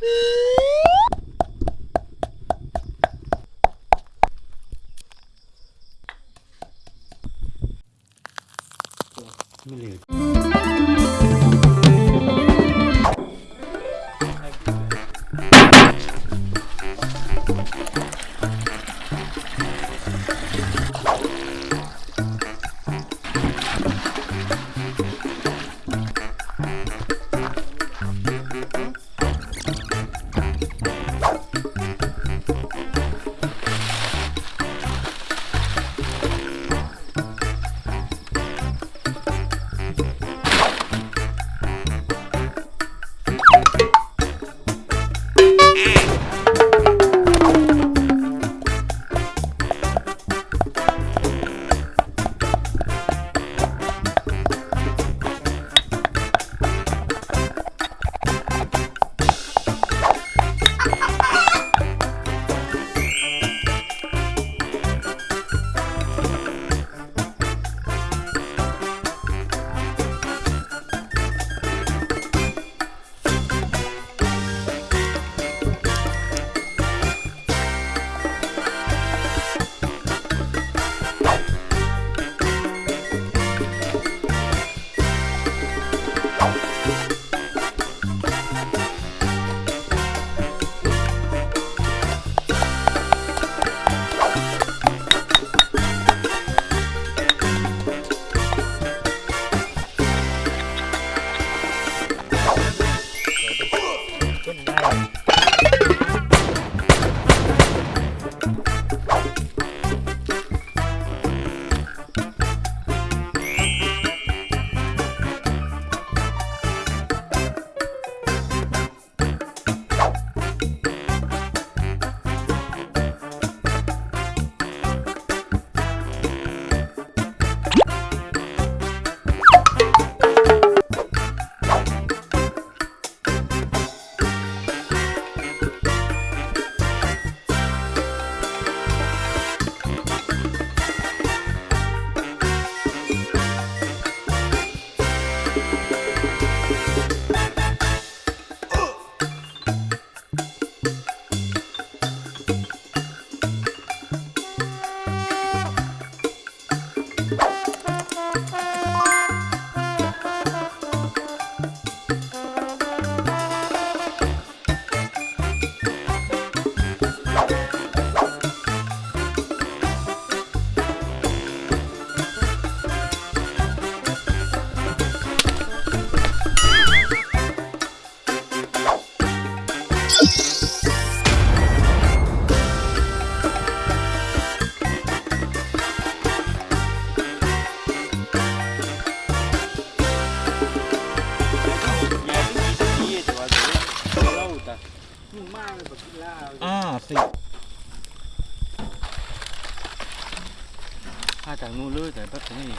Me liga. À, ah, sì. Hai tại mua lưới tại bắt cái gì?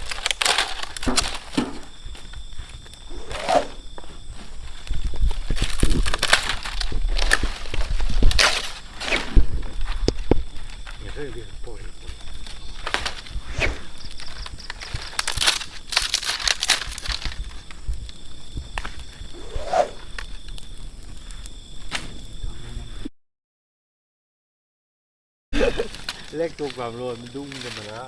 Giờ hơi liền. เลขตัวความรวยมันดุ้งกันมาแล้ว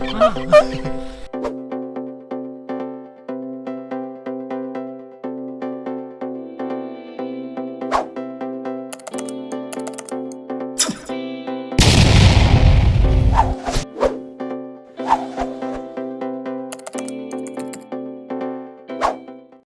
아. 아.